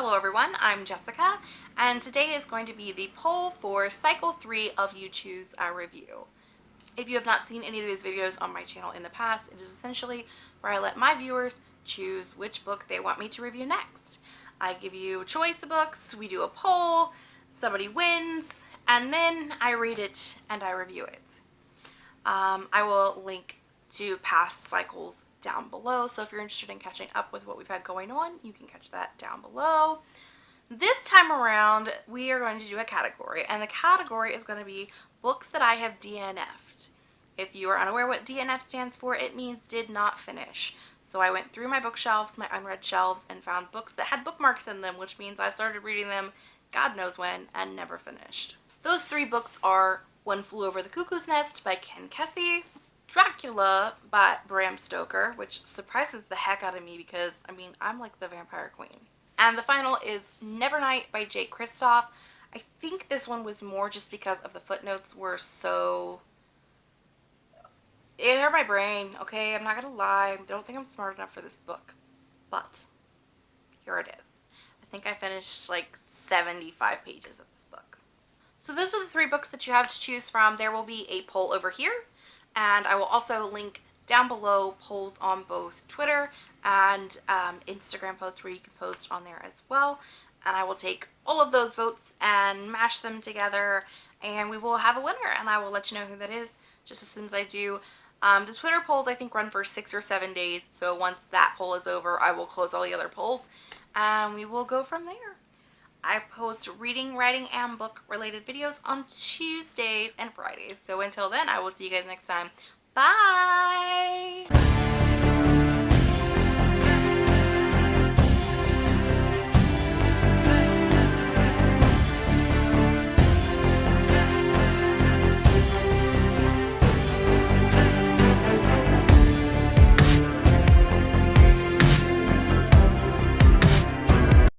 Hello everyone, I'm Jessica and today is going to be the poll for cycle 3 of You Choose a Review. If you have not seen any of these videos on my channel in the past, it is essentially where I let my viewers choose which book they want me to review next. I give you a choice of books, we do a poll, somebody wins, and then I read it and I review it. Um, I will link to past cycles down below. So if you're interested in catching up with what we've had going on, you can catch that down below. This time around, we are going to do a category, and the category is going to be books that I have DNF'd. If you are unaware what DNF stands for, it means did not finish. So I went through my bookshelves, my unread shelves, and found books that had bookmarks in them, which means I started reading them God knows when and never finished. Those three books are One Flew Over the Cuckoo's Nest by Ken Kesey, Dracula by Bram Stoker, which surprises the heck out of me because, I mean, I'm like the vampire queen. And the final is Nevernight by Jay Kristoff. I think this one was more just because of the footnotes were so... It hurt my brain, okay? I'm not gonna lie. I don't think I'm smart enough for this book. But, here it is. I think I finished like 75 pages of this book. So those are the three books that you have to choose from. There will be a poll over here and I will also link down below polls on both Twitter and um, Instagram posts where you can post on there as well and I will take all of those votes and mash them together and we will have a winner and I will let you know who that is just as soon as I do. Um, the Twitter polls I think run for six or seven days so once that poll is over I will close all the other polls and we will go from there. I post reading, writing, and book related videos on Tuesdays and Fridays. So until then, I will see you guys next time. Bye!